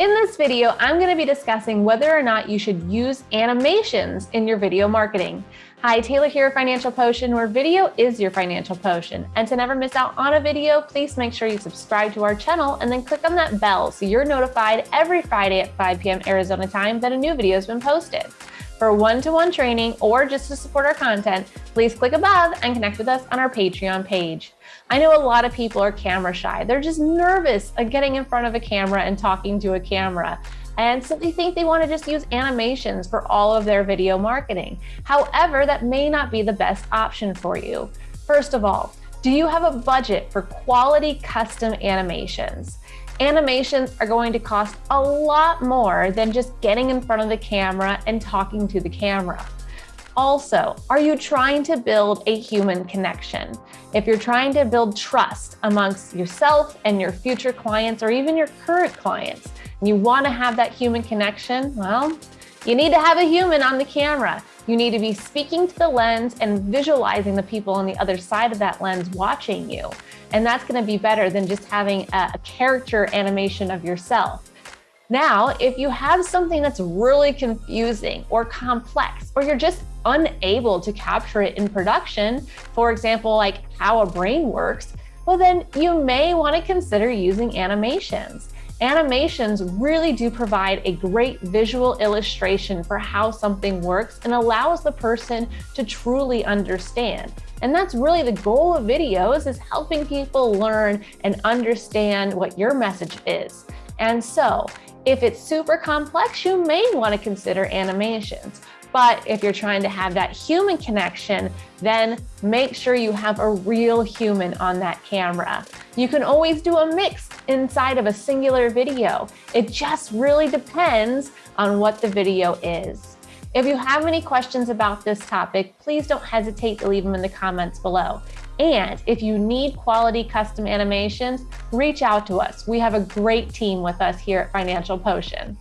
In this video, I'm going to be discussing whether or not you should use animations in your video marketing. Hi, Taylor here, at Financial Potion, where video is your financial potion. And to never miss out on a video, please make sure you subscribe to our channel and then click on that bell so you're notified every Friday at 5 p.m. Arizona time that a new video has been posted. For one-to-one -one training or just to support our content, please click above and connect with us on our Patreon page. I know a lot of people are camera shy. They're just nervous of getting in front of a camera and talking to a camera and simply think they want to just use animations for all of their video marketing. However, that may not be the best option for you. First of all, do you have a budget for quality custom animations? Animations are going to cost a lot more than just getting in front of the camera and talking to the camera. Also, are you trying to build a human connection? If you're trying to build trust amongst yourself and your future clients or even your current clients, and you want to have that human connection, well, you need to have a human on the camera. You need to be speaking to the lens and visualizing the people on the other side of that lens watching you. And that's gonna be better than just having a, character animation of yourself. Now, if you have something that's really confusing or complex, or you're just unable to capture it in production, for example, like how a brain works, well, then you may want to consider using animations. Animations really do provide a great visual illustration for how something works and allows the person to truly understand. And that's really the goal of videos is helping people learn and understand what your message is. And so if it's super complex, you may want to consider animations. But if you're trying to have that human connection, then make sure you have a real human on that camera. You can always do a mix inside of a singular video. It just really depends on what the video is. If you have any questions about this topic, please don't hesitate to leave them in the comments below. And if you need quality custom animations, reach out to us. We have a great team with us here at Financial Potion.